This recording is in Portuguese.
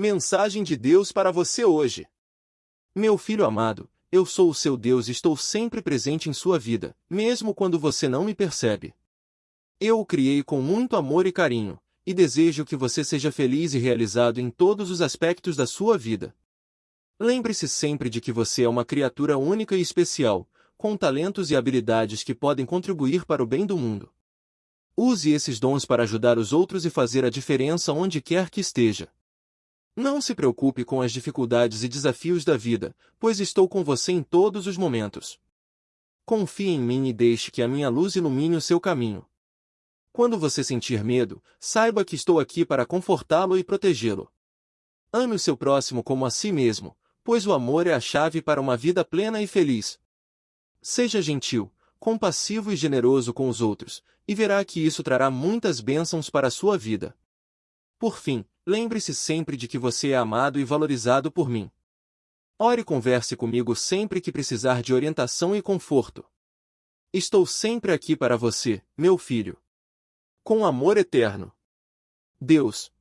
Mensagem de Deus para você hoje. Meu filho amado, eu sou o seu Deus e estou sempre presente em sua vida, mesmo quando você não me percebe. Eu o criei com muito amor e carinho, e desejo que você seja feliz e realizado em todos os aspectos da sua vida. Lembre-se sempre de que você é uma criatura única e especial, com talentos e habilidades que podem contribuir para o bem do mundo. Use esses dons para ajudar os outros e fazer a diferença onde quer que esteja. Não se preocupe com as dificuldades e desafios da vida, pois estou com você em todos os momentos. Confie em mim e deixe que a minha luz ilumine o seu caminho. Quando você sentir medo, saiba que estou aqui para confortá-lo e protegê-lo. Ame o seu próximo como a si mesmo, pois o amor é a chave para uma vida plena e feliz. Seja gentil, compassivo e generoso com os outros, e verá que isso trará muitas bênçãos para a sua vida. Por fim, lembre-se sempre de que você é amado e valorizado por mim. Ore e converse comigo sempre que precisar de orientação e conforto. Estou sempre aqui para você, meu filho. Com amor eterno. Deus,